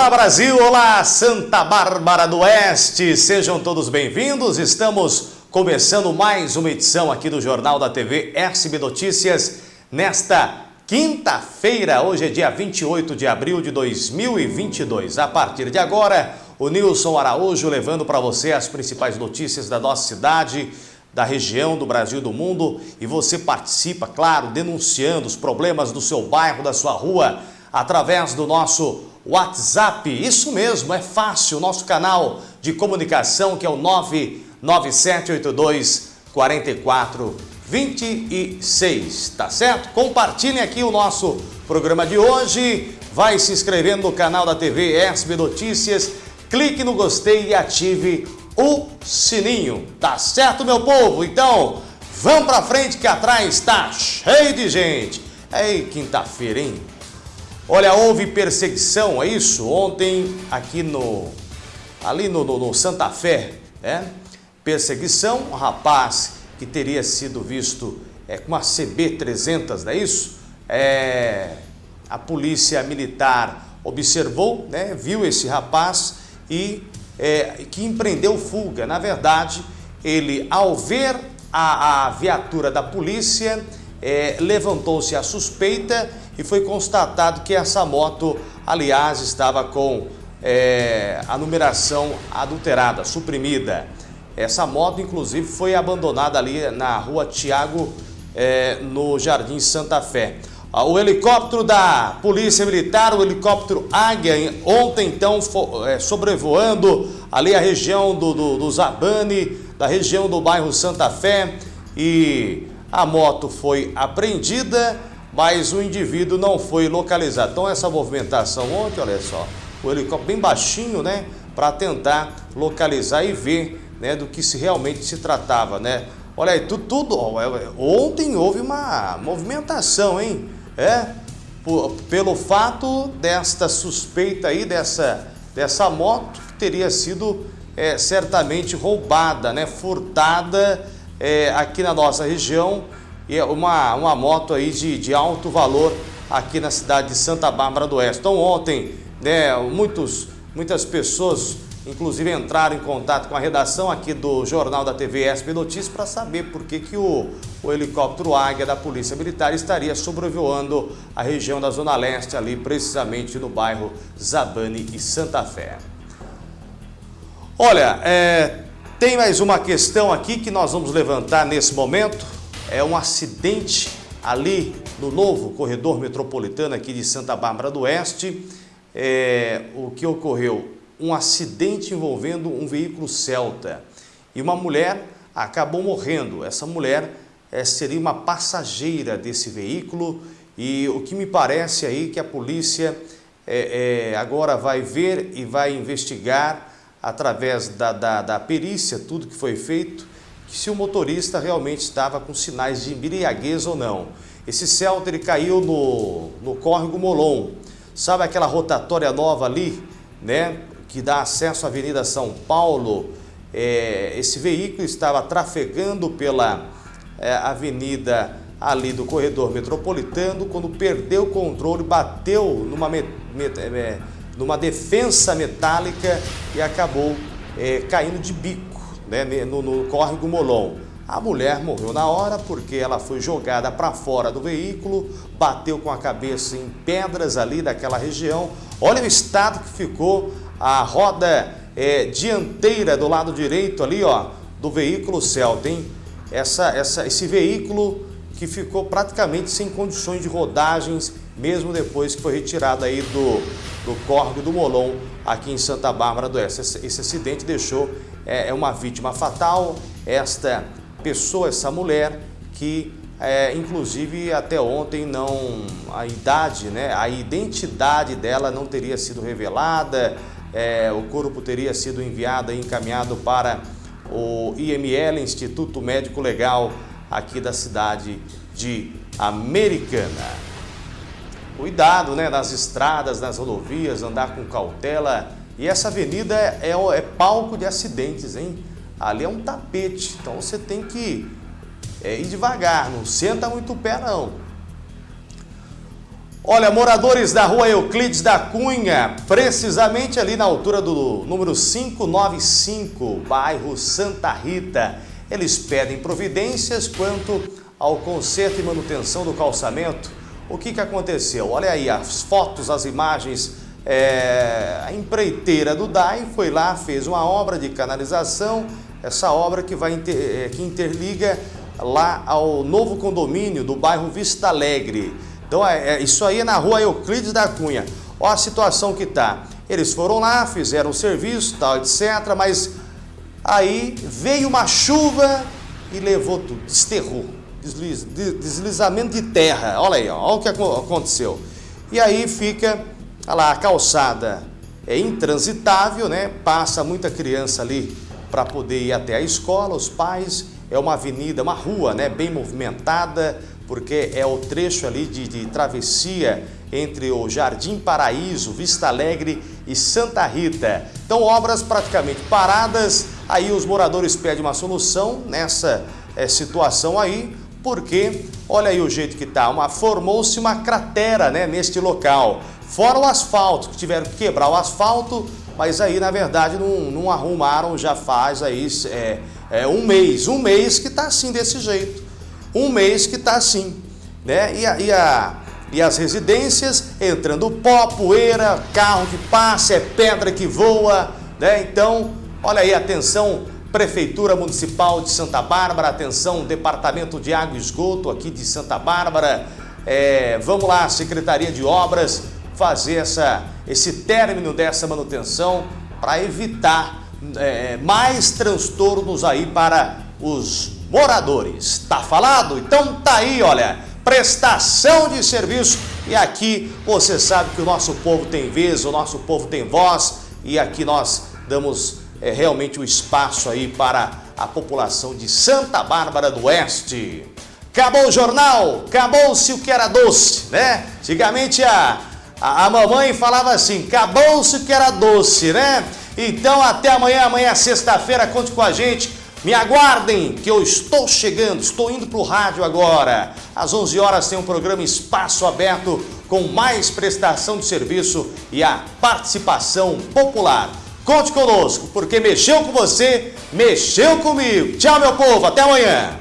Olá Brasil, olá Santa Bárbara do Oeste, sejam todos bem-vindos. Estamos começando mais uma edição aqui do Jornal da TV SB Notícias nesta quinta-feira. Hoje é dia 28 de abril de 2022. A partir de agora, o Nilson Araújo levando para você as principais notícias da nossa cidade, da região, do Brasil do mundo. E você participa, claro, denunciando os problemas do seu bairro, da sua rua, através do nosso WhatsApp. Isso mesmo, é fácil. Nosso canal de comunicação que é o 99782 4426, tá certo? Compartilhem aqui o nosso programa de hoje. Vai se inscrevendo no canal da TV SB Notícias. Clique no gostei e ative o sininho. Tá certo, meu povo? Então, vamos pra frente que atrás está cheio de gente. Ei, quinta-feira, hein? Olha, houve perseguição, é isso? Ontem, aqui no... Ali no, no, no Santa Fé, né? Perseguição, um rapaz que teria sido visto é, com uma CB-300, não é isso? É, a polícia militar observou, né, viu esse rapaz e é, que empreendeu fuga. Na verdade, ele, ao ver a, a viatura da polícia, é, levantou-se a suspeita e foi constatado que essa moto, aliás, estava com é, a numeração adulterada, suprimida. Essa moto, inclusive, foi abandonada ali na rua Tiago, é, no Jardim Santa Fé. Ah, o helicóptero da Polícia Militar, o helicóptero Águia, ontem então é, sobrevoando ali a região do, do, do Zabane, da região do bairro Santa Fé e a moto foi apreendida, mas o indivíduo não foi localizado. Então essa movimentação ontem, olha só, o helicóptero bem baixinho, né, para tentar localizar e ver, né, do que se realmente se tratava, né. Olha aí, tudo, tudo ontem houve uma movimentação, hein, é, por, pelo fato desta suspeita aí, dessa, dessa moto que teria sido é, certamente roubada, né, furtada é, aqui na nossa região, é uma, uma moto aí de, de alto valor aqui na cidade de Santa Bárbara do Oeste. Então ontem, né, muitos, muitas pessoas inclusive entraram em contato com a redação aqui do Jornal da TV SP Notícias para saber por que, que o, o helicóptero Águia da Polícia Militar estaria sobrevoando a região da Zona Leste, ali precisamente no bairro Zabane e Santa Fé. Olha, é, tem mais uma questão aqui que nós vamos levantar nesse momento. É um acidente ali no novo corredor metropolitano aqui de Santa Bárbara do Oeste. É, o que ocorreu? um acidente envolvendo um veículo Celta e uma mulher acabou morrendo. Essa mulher é, seria uma passageira desse veículo e o que me parece aí que a polícia é, é, agora vai ver e vai investigar através da, da, da perícia, tudo que foi feito, se o motorista realmente estava com sinais de embriaguez ou não. Esse Celta ele caiu no, no córrego Molon, sabe aquela rotatória nova ali, né? que dá acesso à Avenida São Paulo, é, esse veículo estava trafegando pela é, avenida ali do corredor metropolitano, quando perdeu o controle, bateu numa, met, met, é, numa defensa metálica e acabou é, caindo de bico né, no, no córrego Molon. A mulher morreu na hora porque ela foi jogada para fora do veículo, bateu com a cabeça em pedras ali daquela região. Olha o estado que ficou a roda é, dianteira do lado direito ali, ó, do veículo Celta, hein? Essa, essa, esse veículo que ficou praticamente sem condições de rodagens, mesmo depois que foi retirado aí do, do córrego do Molon, aqui em Santa Bárbara do Oeste. Esse, esse acidente deixou é, é, uma vítima fatal, esta pessoa, essa mulher, que é, inclusive até ontem não, a idade, né, a identidade dela não teria sido revelada, é, o corpo teria sido enviado e encaminhado para o IML, Instituto Médico Legal, aqui da cidade de Americana. Cuidado né, nas estradas, nas rodovias, andar com cautela. E essa avenida é, é, é palco de acidentes, hein? Ali é um tapete, então você tem que é, ir devagar, não senta muito o pé não. Olha, moradores da rua Euclides da Cunha, precisamente ali na altura do número 595, bairro Santa Rita, eles pedem providências quanto ao conserto e manutenção do calçamento. O que, que aconteceu? Olha aí as fotos, as imagens. É, a empreiteira do DAI foi lá, fez uma obra de canalização, essa obra que, vai inter, é, que interliga lá ao novo condomínio do bairro Vista Alegre. Então, é, é, isso aí é na rua Euclides da Cunha. Olha a situação que tá. Eles foram lá, fizeram o serviço, tal, etc. Mas aí veio uma chuva e levou tudo, desterrou. Desliz, deslizamento de terra. Olha aí, olha o que aconteceu. E aí fica, olha lá, a calçada é intransitável, né? Passa muita criança ali para poder ir até a escola, os pais. É uma avenida, uma rua, né? Bem movimentada, porque é o trecho ali de, de travessia entre o Jardim Paraíso, Vista Alegre e Santa Rita. Então, obras praticamente paradas, aí os moradores pedem uma solução nessa é, situação aí, porque olha aí o jeito que tá, formou-se uma cratera né, neste local. Fora o asfalto, que tiveram que quebrar o asfalto, mas aí na verdade não, não arrumaram já faz aí é, é, um mês, um mês que está assim desse jeito um mês que está assim. Né? E, a, e, a, e as residências entrando pó, poeira, carro que passa, é pedra que voa. Né? Então, olha aí, atenção Prefeitura Municipal de Santa Bárbara, atenção Departamento de Água e Esgoto aqui de Santa Bárbara. É, vamos lá, Secretaria de Obras, fazer essa, esse término dessa manutenção para evitar é, mais transtornos aí para os moradores. Tá falado? Então tá aí, olha, prestação de serviço e aqui você sabe que o nosso povo tem vez, o nosso povo tem voz e aqui nós damos é, realmente o espaço aí para a população de Santa Bárbara do Oeste. Acabou o jornal, acabou-se o que era doce, né? Antigamente a, a, a mamãe falava assim, acabou-se o que era doce, né? Então até amanhã, amanhã sexta-feira, conte com a gente me aguardem que eu estou chegando, estou indo para o rádio agora. Às 11 horas tem um programa Espaço Aberto com mais prestação de serviço e a participação popular. Conte conosco, porque mexeu com você, mexeu comigo. Tchau, meu povo, até amanhã.